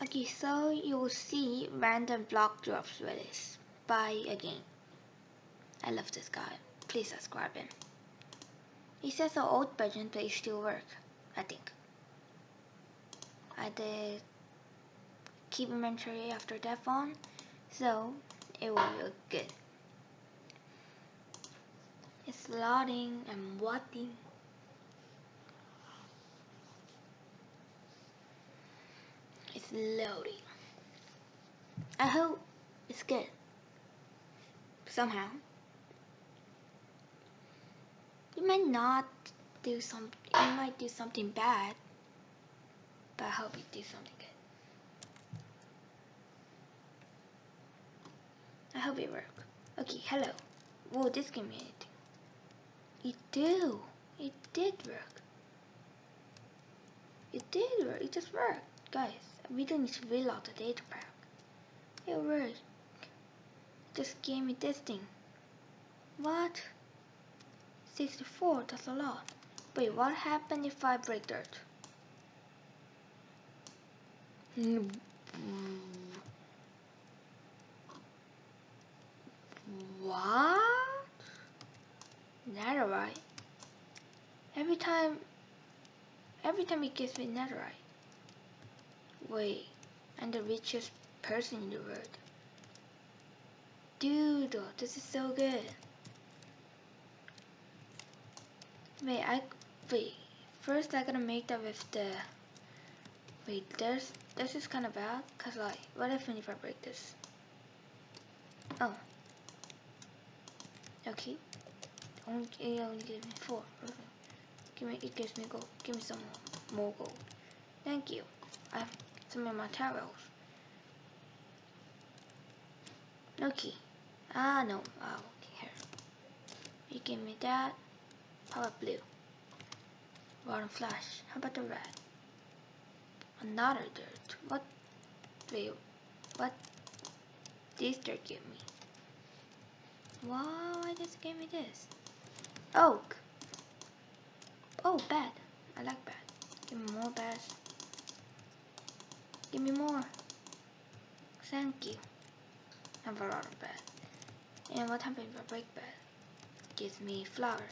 Okay, so you'll see random block drops with this. Buy a game. I love this guy. Please subscribe him. He says the old version but it still work, I think. I did keep inventory after that phone, so it will look good. It's loading and waiting. Loading. I hope it's good. Somehow. You might not do some you might do something bad. But I hope you do something good. I hope it works. Okay, hello. Whoa, this gave me anything. It do. It did work. It did work. It just worked. Guys, we don't need to reload the data pack. It worked. just gave me this thing. What? 64, that's a lot. Wait, what happened if I break dirt? What? Netherite? Every time, every time it gives me netherite. Wait, I'm the richest person in the world. Dude, this is so good. Wait, I wait. First, I gotta make that with the. Wait, there's this is kind of bad. Cause like, what if if I break this? Oh. Okay. Only it only gives me four. Give me it gives me gold. Give me some more, gold. Thank you. I have some of my towels. Okay. Ah no. Oh, okay, here. You give me that. How about blue? Rotten flesh. How about the red? Another dirt. What? Wait. What? This dirt give me? Wow, I just gave me this. Oak. Oh, bad. I like bad. Give me more bad. Give me more. Thank you. I have a lot of bad. And what happens if I break bad? Gives me flour.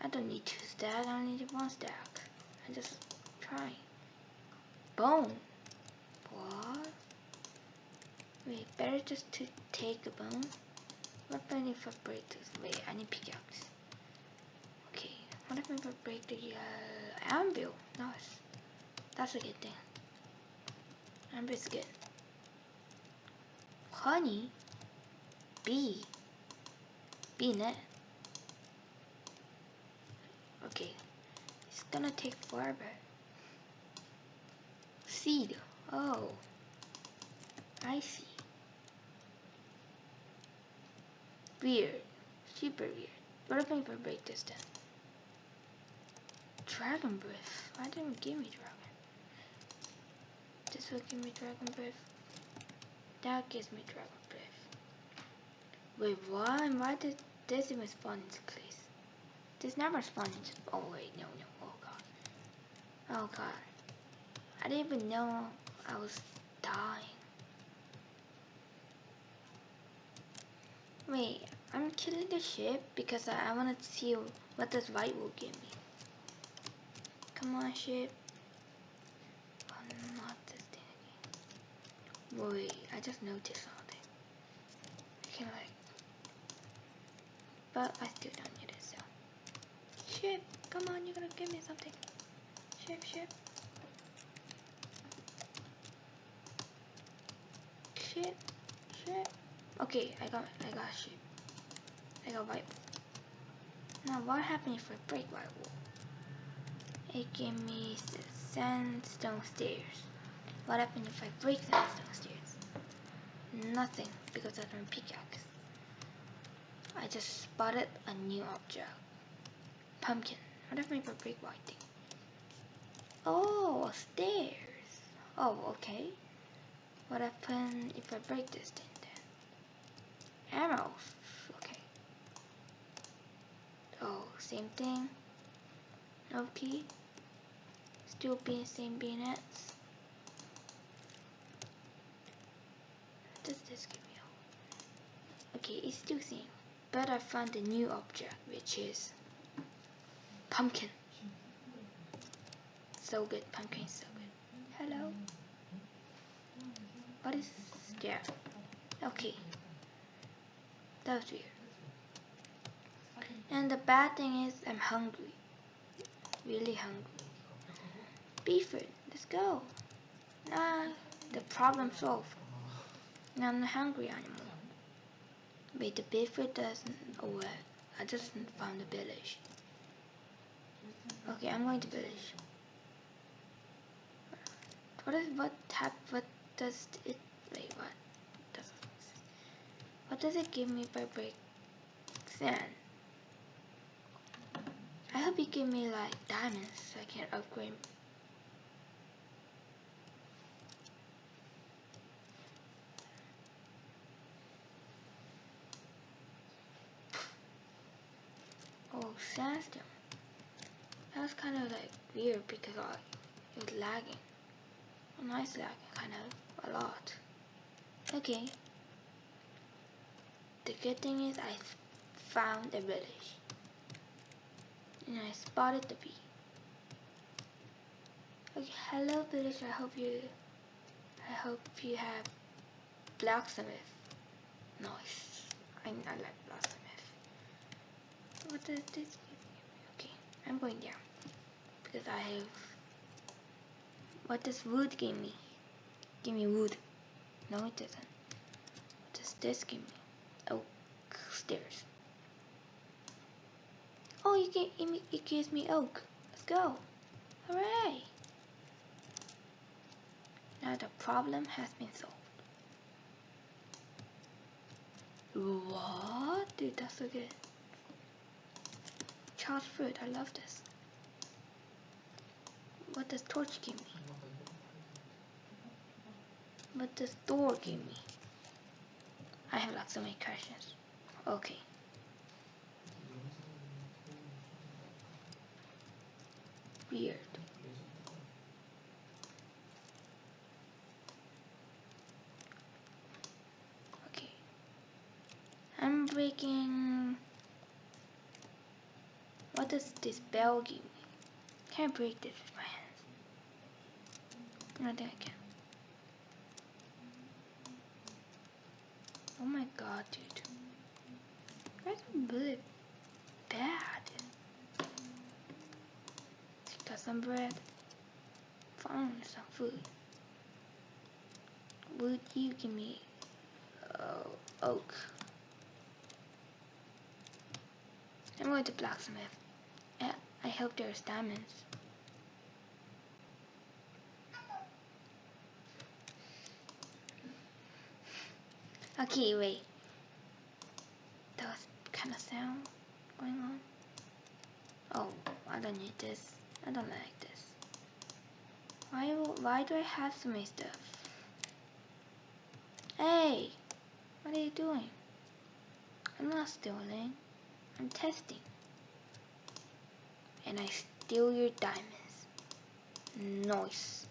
I don't need two stack, I only need one stack. I just try. Bone. What? Wait, better just to take a bone. What if I break this? Wait, I need pickaxe. Okay, what if I break the uh, anvil? Nice. That's a good thing. Anvil's good. Honey? Bee? Bee net? Okay, it's gonna take forever. Seed. Oh, I see. Weird. Super weird. What if I break this? Dragon breath. Why didn't give me dragon? This will give me dragon breath. That gives me dragon breath. Wait, why? Why did this even spawn into place? This never spawned. into... Oh wait, no, no. Oh god. Oh god. I didn't even know I was dying. Wait, I'm killing the ship because I, I want to see what this white will give me. Come on, ship. Oh, not this thing again. Wait, I just noticed something. I can like, but I still don't need it. So. Ship, come on, you're gonna give me something. Ship, ship. Ship, ship. Okay, I got, I got ship. I got white Now, what happens if I break white wool? It gave me sandstone stairs. What happens if I break sandstone stairs? Nothing, because I don't pickaxe. I just spotted a new object. Pumpkin. What if I break white thing? Oh, stairs. Oh, okay. What happens if I break this thing then? Arrows. Okay. Oh, same thing. Okay. Still being same bayonets. Okay, it's still same. But I found a new object, which is pumpkin. So good, pumpkin so good. Hello? What is there? Okay. That was weird. And the bad thing is I'm hungry. Really hungry. Beef Beeford, let's go. Nah, the problem solved. Now I'm not hungry anymore. Wait, the Beeford doesn't... Oh, well, I just found the village. Okay, I'm going to village. What is what type? What does it? Wait, what does? What does it give me by break sand? I hope you give me like diamonds so I can upgrade. Oh. That was kind of like weird because I, it was lagging. A nice lagging, kind of a lot. Okay. The good thing is I found a village and I spotted the bee. Okay, hello village, I hope you I hope you have blacksmith. Nice. I, I like blacksmith. What does this give me? Okay, I'm going down. Because I have what does wood give me? Give me wood. No it doesn't. What does this give me? Oh stairs. Oh, you get it gives me oak. Let's go. Hooray! Now the problem has been solved. What? Dude, that's so good. Chorus fruit, I love this. What does torch give me? What does door give me? I have like so many questions. Okay. weird. Okay. I'm breaking... What me? Can I break this with my hands? I think I can. Oh my god, dude. That's really bad. some bread. Found some food. Would you give me uh, oak? I'm going to blacksmith. I hope there's diamonds. Okay, wait. That was kind of sound going on. Oh, I don't need this. I don't like this. Why, why do I have so many stuff? Hey! What are you doing? I'm not stealing. I'm testing. And I steal your diamonds. Nice.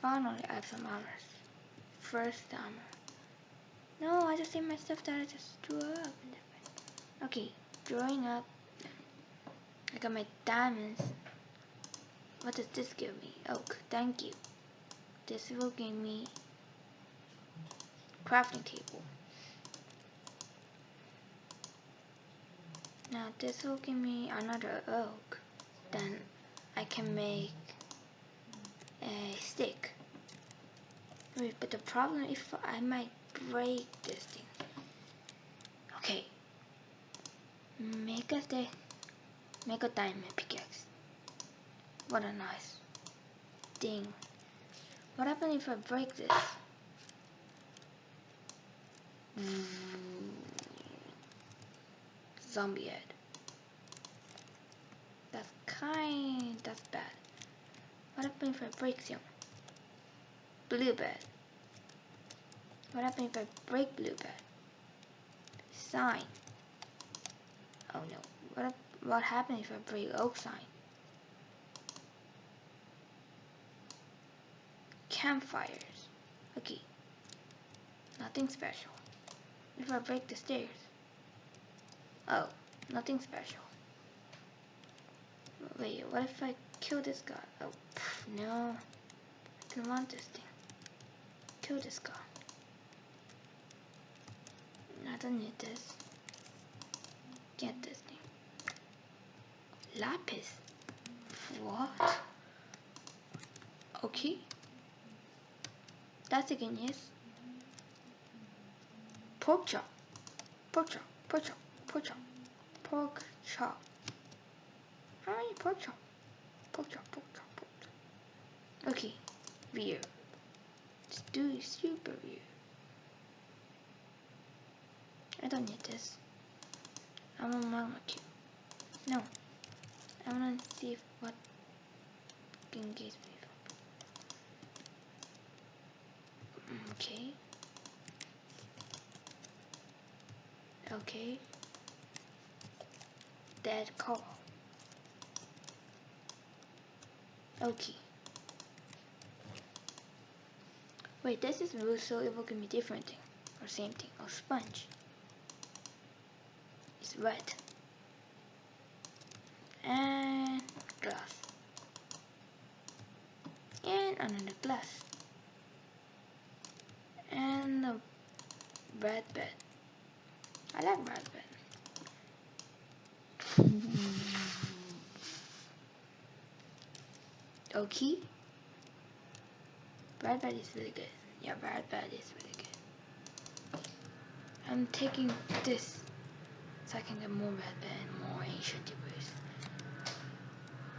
Finally, I have some armor. First armor. No, I just see my stuff that I just drew up. Okay, drawing up I got my diamonds. What does this give me? Oak, thank you. This will give me crafting table. Now this will give me another oak. Then I can make a stick. But the problem if I might break this thing. Okay. Make a stick. Make a diamond pickaxe. What a nice thing. What happens if I break this? Hmm. Zombie head. That's kind, that's bad. What happens if I break some? Blue bed. What happens if I break blue bed? Sign. Oh no. What what happens if I break oak sign? Campfires. Okay. Nothing special. if I break the stairs? Oh, nothing special. Wait, what if I kill this guy? Oh, pff, no. I don't want this thing. Kill this guy. I don't need this. Get this thing. Lapis. What? Okay. That's again yes. Pork chop. Pork chop. Pork chop. Pork chop. Pork chop. How many pork chop? Pork chop. Pork chop. Pork chop. Okay. Weird. Let's do super weird. I don't need this. I'm a magma cube. No. I wanna see if what can get me. Mm, okay. Okay. Dead call. Okay. Wait, this is blue, so it will give me different thing. Or same thing. Or sponge. It's red. And glass. And another glass. And a red bed. I like red bed. Okay. Red bed is really good. Yeah, red bed is really good. I'm taking this so I can get more red bed and more ancient debris.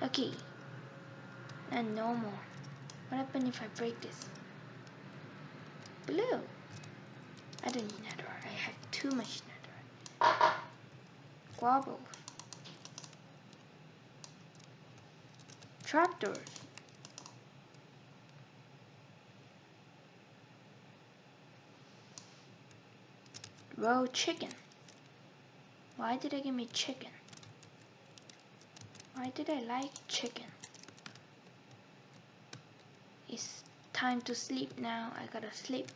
Okay. And no more. What happens if I break this? Blue. I don't need netherite. I have too much netherite. Wobbles. Trapdoors. Raw chicken. Why did they give me chicken? Why did I like chicken? It's time to sleep now. I gotta sleep.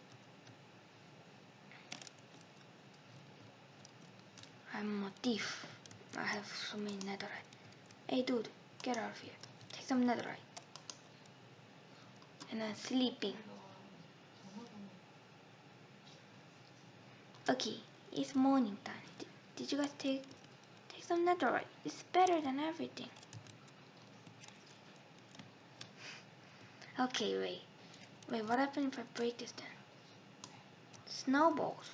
I'm a thief. I have so many netherite. Hey dude, get out of here. Take some netherite. And I'm sleeping. Okay, it's morning time. Did, did you guys take take some netherite? It's better than everything. Okay, wait. Wait, what happens if I break this then? Snowballs.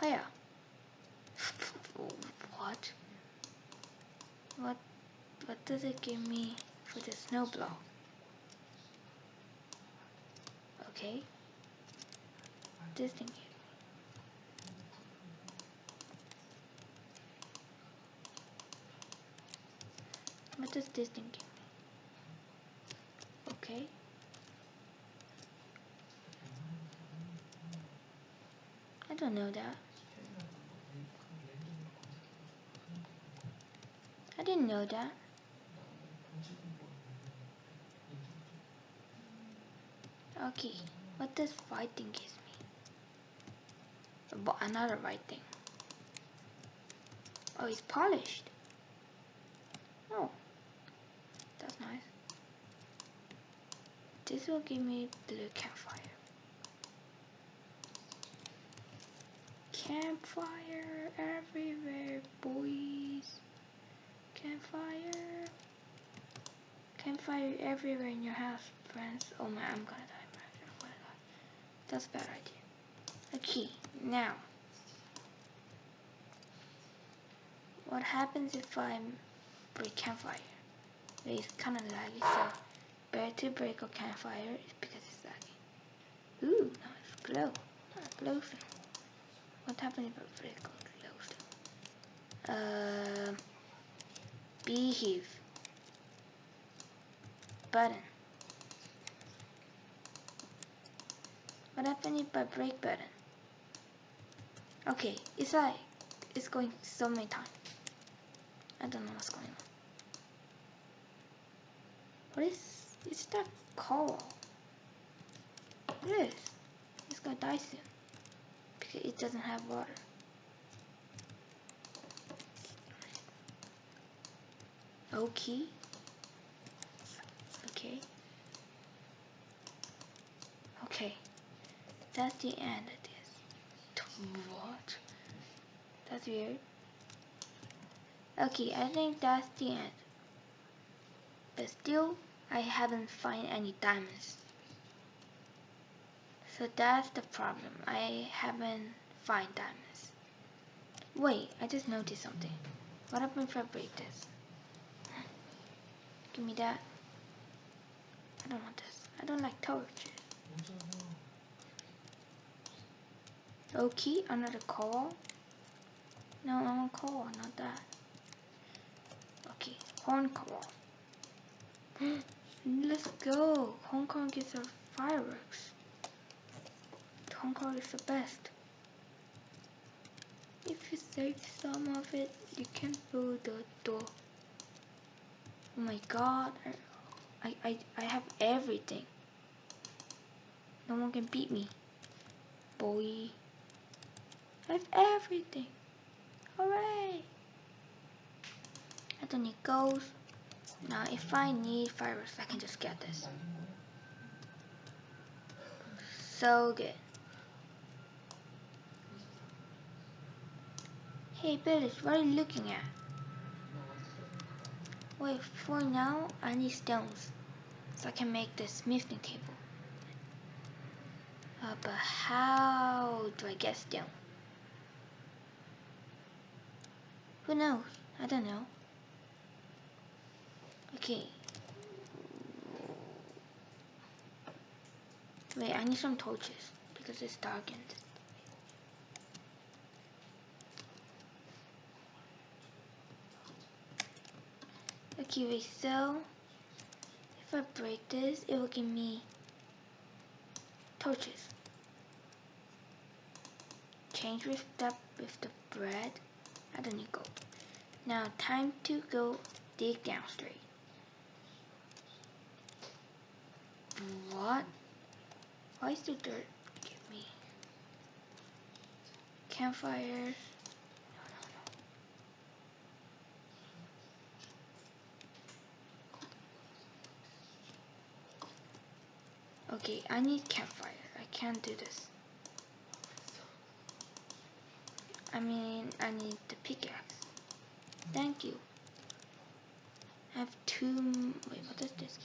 Where? what? What what does it give me for the snow block? Okay. This thing. What does this thing give me? Okay. I don't know that. I didn't know that. Okay, what does fighting give me? But another white thing. Oh, it's polished. Oh, that's nice. This will give me blue campfire. Campfire everywhere, boys. Campfire. Campfire everywhere in your house, friends. Oh my, I'm gonna die. I'm gonna die. That's a bad idea. Okay, now. What happens if I break campfire? It's kind of laggy, so better to break a campfire is because it's laggy. Ooh, now it's glow. Not glowstone. What happens if I break a glowstone? Uh, beehive button. What happened if I break button? Okay, it's like it's going so many times. I don't know what's going on. What is is that coral? What is? It's It's gonna die soon. Because it doesn't have water. Okay. Okay. Okay. That's the end. What? That's weird. Okay, I think that's the end. But still, I haven't find any diamonds. So that's the problem. I haven't find diamonds. Wait, I just noticed something. What happened if I break this? Give me that. I don't want this. I don't like torches. Okay, another call. No, want coal, not that. Okay, horn coal. Let's go. Hong Kong gets our fireworks. Hong Kong is the best. If you save some of it, you can build the door. Oh my god, I, I, I have everything. No one can beat me. Boy. I have everything. Hooray! I don't need gold. Now if I need fireworks, I can just get this. So good. Hey Billy, what are you looking at? Wait, for now, I need stones. So I can make the smithing table. Uh, but how do I get stone? Who knows? I don't know. Okay. Wait, I need some torches because it's darkened. Okay, wait, so if I break this, it will give me torches. Change with that with the bread. I don't need gold. Now time to go dig down straight. What? Why is the dirt give me campfires? Okay, I need campfire. I can't do this. I mean, I need the pickaxe. Thank you. I have two. Wait, what is this?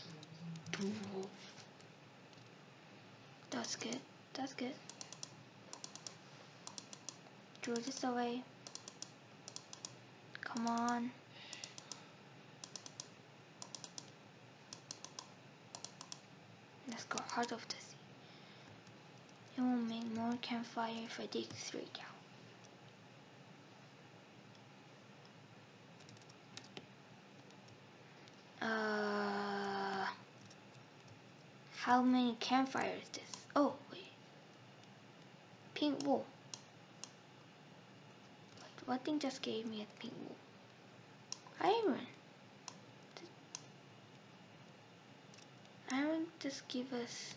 That's good. That's good. Throw this away. Come on. Let's go out of the sea. It will make more campfire if I dig straight down. Uh, how many campfires is this? Oh, wait. Pink wool. What, what thing just gave me a pink wool? Iron. Iron just give us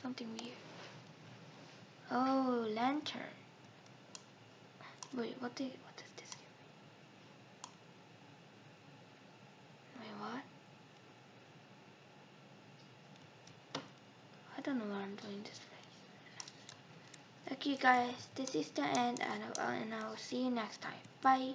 something weird. Oh, lantern. Wait, what did what does this give me? Wait, what? I don't know what I'm doing this way. Okay guys, this is the end and, uh, and I will see you next time. Bye.